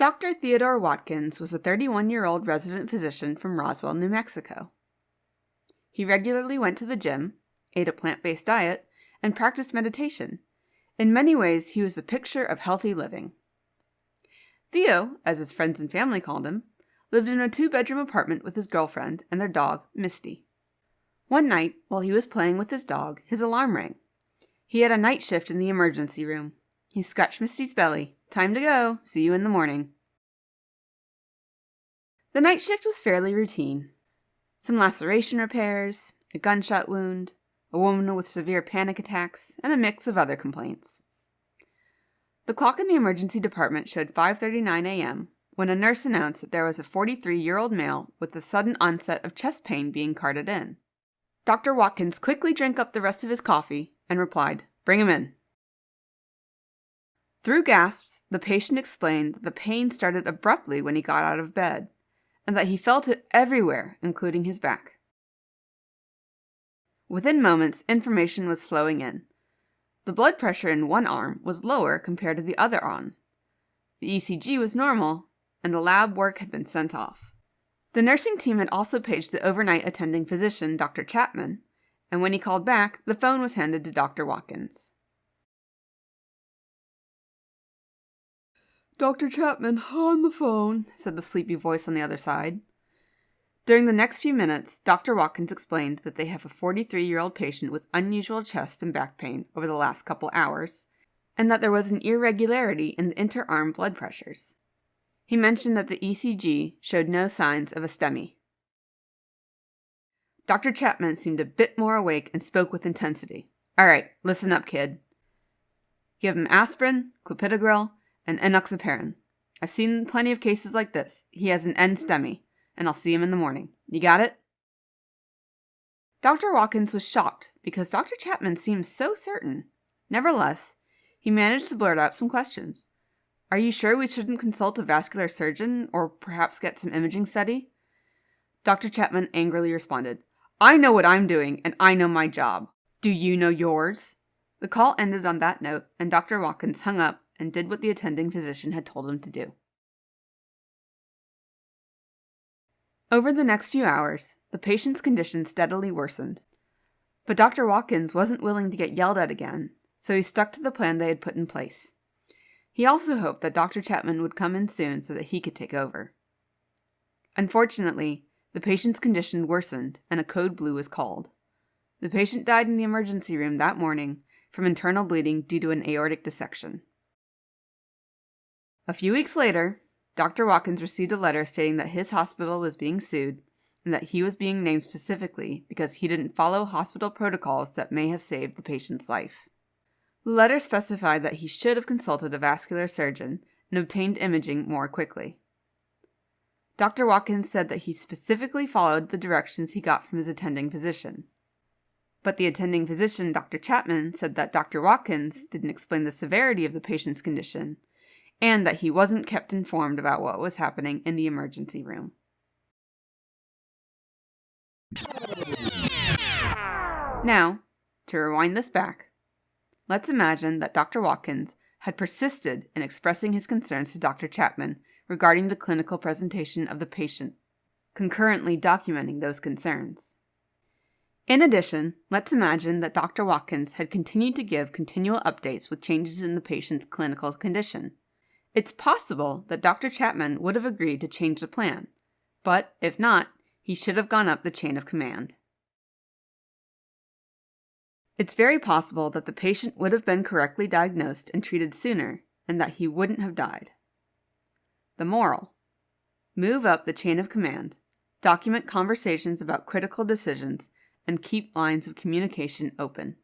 Dr. Theodore Watkins was a 31 year old resident physician from Roswell, New Mexico. He regularly went to the gym, ate a plant based diet, and practiced meditation. In many ways, he was the picture of healthy living. Theo, as his friends and family called him, lived in a two bedroom apartment with his girlfriend and their dog, Misty. One night, while he was playing with his dog, his alarm rang. He had a night shift in the emergency room. He scratched Misty's belly. Time to go. See you in the morning. The night shift was fairly routine. Some laceration repairs, a gunshot wound, a woman with severe panic attacks, and a mix of other complaints. The clock in the emergency department showed 5:39 a.m. when a nurse announced that there was a 43-year-old male with a sudden onset of chest pain being carted in. Dr. Watkins quickly drank up the rest of his coffee and replied, "Bring him in." Through gasps, the patient explained that the pain started abruptly when he got out of bed, and that he felt it everywhere, including his back. Within moments, information was flowing in. The blood pressure in one arm was lower compared to the other arm. The ECG was normal, and the lab work had been sent off. The nursing team had also paged the overnight attending physician, Dr. Chapman, and when he called back, the phone was handed to Dr. Watkins. Dr. Chapman, on the phone, said the sleepy voice on the other side. During the next few minutes, Dr. Watkins explained that they have a 43 year old patient with unusual chest and back pain over the last couple hours, and that there was an irregularity in the interarm blood pressures. He mentioned that the ECG showed no signs of a STEMI. Dr. Chapman seemed a bit more awake and spoke with intensity. All right, listen up, kid. Give him aspirin, clopidogrel, and enoxaparin. I've seen plenty of cases like this. He has an N-STEMI, and I'll see him in the morning. You got it? Dr. Watkins was shocked because Dr. Chapman seemed so certain. Nevertheless, he managed to blurt out some questions. Are you sure we shouldn't consult a vascular surgeon or perhaps get some imaging study? Dr. Chapman angrily responded, I know what I'm doing and I know my job. Do you know yours? The call ended on that note, and Dr. Watkins hung up and did what the attending physician had told him to do. Over the next few hours, the patient's condition steadily worsened. But Dr. Watkins wasn't willing to get yelled at again, so he stuck to the plan they had put in place. He also hoped that Dr. Chapman would come in soon so that he could take over. Unfortunately, the patient's condition worsened and a code blue was called. The patient died in the emergency room that morning from internal bleeding due to an aortic dissection. A few weeks later, Dr. Watkins received a letter stating that his hospital was being sued and that he was being named specifically because he didn't follow hospital protocols that may have saved the patient's life. The letter specified that he should have consulted a vascular surgeon and obtained imaging more quickly. Dr. Watkins said that he specifically followed the directions he got from his attending physician. But the attending physician, Dr. Chapman, said that Dr. Watkins didn't explain the severity of the patient's condition and that he wasn't kept informed about what was happening in the emergency room. Now, to rewind this back, let's imagine that Dr. Watkins had persisted in expressing his concerns to Dr. Chapman regarding the clinical presentation of the patient, concurrently documenting those concerns. In addition, let's imagine that Dr. Watkins had continued to give continual updates with changes in the patient's clinical condition. It's possible that Dr. Chapman would have agreed to change the plan, but if not, he should have gone up the chain of command. It's very possible that the patient would have been correctly diagnosed and treated sooner, and that he wouldn't have died. The moral Move up the chain of command, document conversations about critical decisions, and keep lines of communication open.